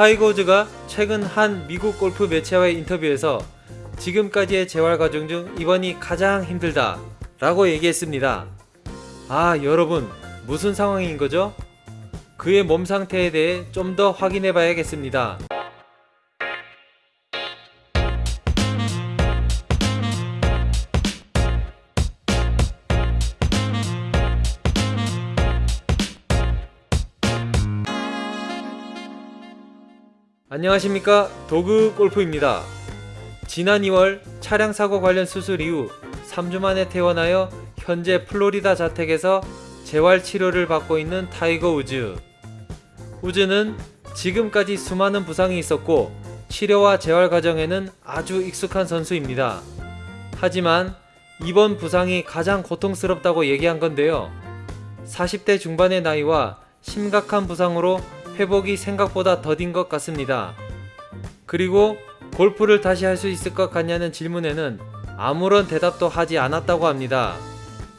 타이거 우즈가 최근 한 미국 골프 매체와의 인터뷰에서 지금까지의 재활 과정 중 이번이 가장 힘들다 라고 얘기했습니다. 아 여러분 무슨 상황인 거죠? 그의 몸 상태에 대해 좀 더 확인해 봐야겠습니다. 안녕하십니까 도그 골프입니다. 지난 2월 차량 사고 관련 수술 이후 3주 만에 퇴원하여 현재 플로리다 자택에서 재활 치료를 받고 있는 타이거 우즈. 우즈는 지금까지 수많은 부상이 있었고 치료와 재활 과정에는 아주 익숙한 선수입니다. 하지만 이번 부상이 가장 고통스럽다고 얘기한 건데요. 40대 중반의 나이와 심각한 부상으로 회복이 생각보다 더딘 것 같습니다. 그리고 골프를 다시 할 수 있을 것 같냐는 질문에는 아무런 대답도 하지 않았다고 합니다.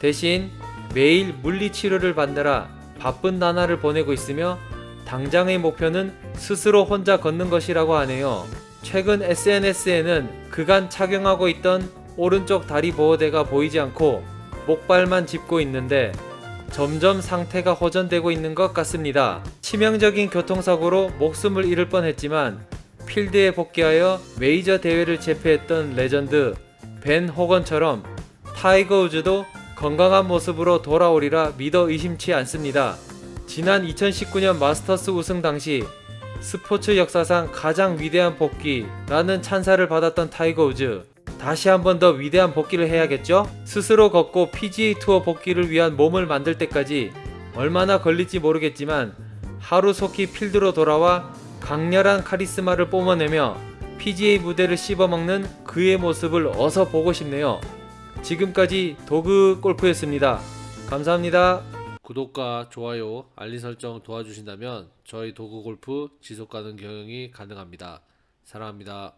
대신 매일 물리치료를 받느라 바쁜 나날을 보내고 있으며 당장의 목표는 스스로 혼자 걷는 것이라고 하네요. 최근 SNS에는 그간 착용하고 있던 오른쪽 다리 보호대가 보이지 않고 목발만 짚고 있는데 점점 상태가 호전되고 있는 것 같습니다. 치명적인 교통사고로 목숨을 잃을 뻔했지만 필드에 복귀하여 메이저 대회를 제패했던 레전드 벤 호건처럼 타이거 우즈도 건강한 모습으로 돌아오리라 믿어 의심치 않습니다. 지난 2019년 마스터스 우승 당시 스포츠 역사상 가장 위대한 복귀라는 찬사를 받았던 타이거 우즈 다시 한 번 더 위대한 복귀를 해야겠죠? 스스로 걷고 PGA 투어 복귀를 위한 몸을 만들 때까지 얼마나 걸릴지 모르겠지만 하루속히 필드로 돌아와 강렬한 카리스마를 뿜어내며 PGA 무대를 씹어먹는 그의 모습을 어서 보고 싶네요. 지금까지 도그 골프였습니다. 감사합니다. 구독과 좋아요, 알림 설정 도와주신다면 저희 도구 골프 지속 가능 경영이 가능합니다. 사랑합니다.